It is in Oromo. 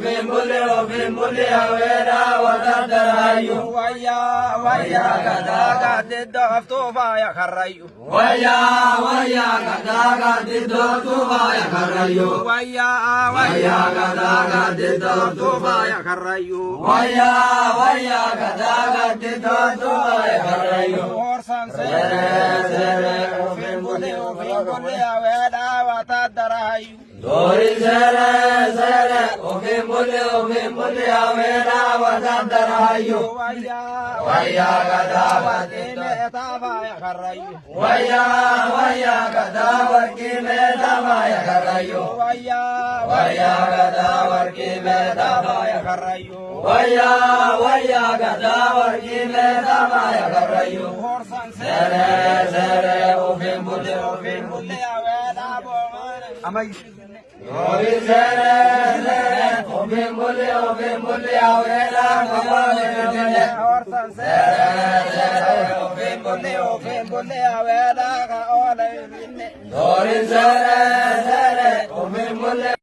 ofin bulle ofin bulle aweera wata daraayu. Wayyaa wayyaa gadaa gaaddidda haftuu faaya karrayyu. Wayyaa wayyaa gadaa gaaddidda haftuu faaya karrayyu. Wayyaa Wayyaa gadaa gaaddidda haftuu faaya karrayyu. Wayyaa wayyaa gadaa gaaddidda haftuu faaya karrayyu. Hoorsan Seeree seeree ofin bulle ofin bulle aweedhaa wata daraayu. Dori seeree Dori seeree seeree ofin bulle ofin bulle aweera kabaale finfinne. Hoorsan Seeree seeree